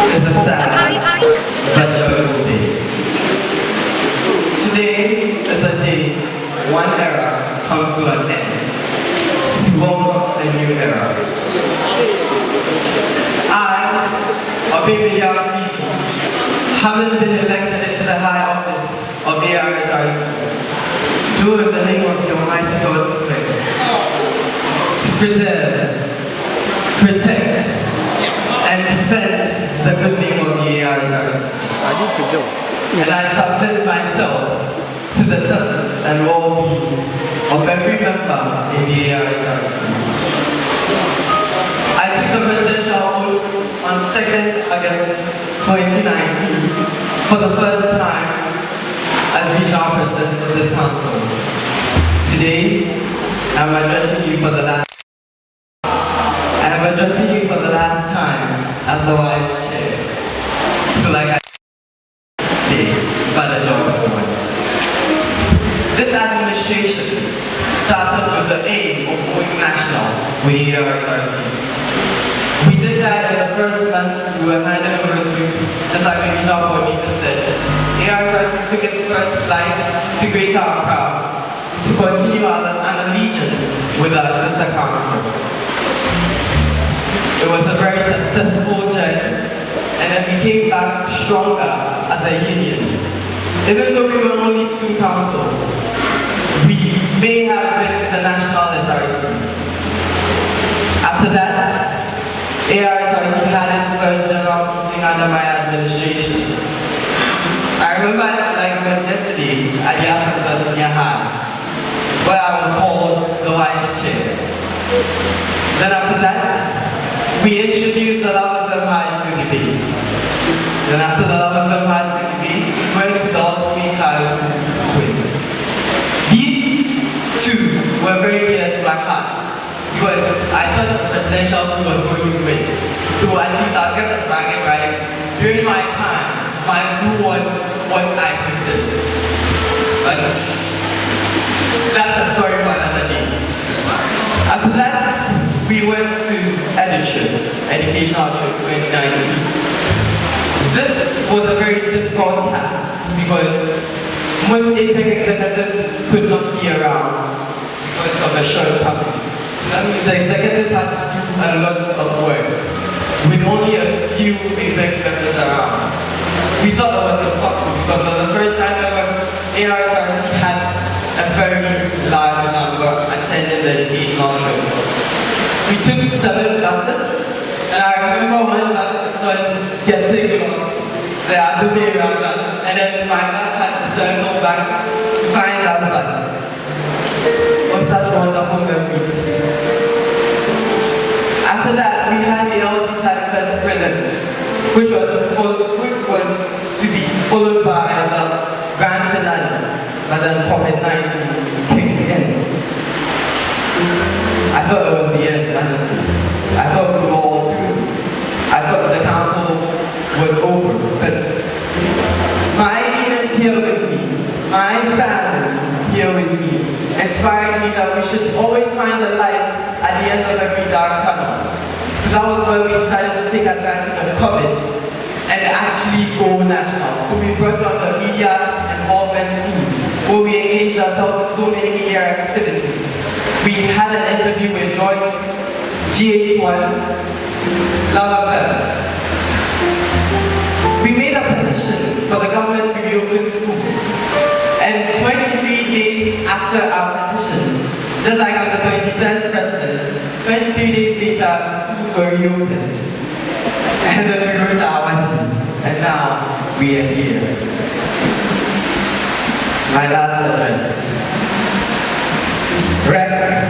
It's a sad but joyful day. Today is a day one era comes to an end to welcome a new era. I, a baby young people, having been elected into the high office of the ARSRC, do in the name of the Almighty God's strength, to preserve, the good name of the ARSRC. And I submit myself to the service and well-being of every member in the ARSRC. I took the presidential oath on 2nd August 2019 for the first time as regional president of this council. Today, I'm addressing you for the last I am addressing you for the last time as the vice chair. So like I day by the joy of God. This administration started with the aim of going national with the ARSRC. We did that in the first month we were handed over to, just like regional coordinator said, ARSRC took its first flight to Greater Accra to continue our, an allegiance with our sister council. It was a very successful journey and then we came back stronger as a union. Even though we were only two councils, we may have been the national SRC. After that, ARSRC had its first general meeting under my administration. I remember like it was yesterday at Ascent Senior High, where I was called the vice chair. Then after that, we introduced the Luv FM High School debate. Then after the Luv FM High School debate, we went to the Ultimate High School quiz. These two were very dear to my heart because I thought school was going to win. So at least I'll get the bragging rights. During my time, my school won once I quizzed But that's a story for another day. After that, we went to Edition, Educational Trip 2019. This was a very difficult task because most APEC executives could not be around because of the shortcoming. That means the executives had to do a lot of work with only a few APEC members around. We thought it was impossible because for the first time ever, ARSRC had a very large number attending the educational trip. We took seven buses, and I remember one when getting lost. The other way around us, and then my bus had to circle back to find that bus. Was such wonderful memories. After that, we had the LG Type Fest prelims, which was full, which was to be followed by the grand but then COVID-19 came in. I thought it was the end, honestly. I thought we were all. I thought the council was over, but my leaders here with me, my family here with me, inspired me that we should always find the light at the end of every dark tunnel. So that was why we decided to take advantage of COVID and actually go national. So we brought on the media involvement team, where we engaged ourselves in so many media activities. We had an interview with Joy, GH1, Love. We made a petition for the government to reopen schools. And 23 days after our petition, just like I'm the 23rd president, 23 days later, schools were reopened. And then we wrote our and now we are here my last offense. Wreck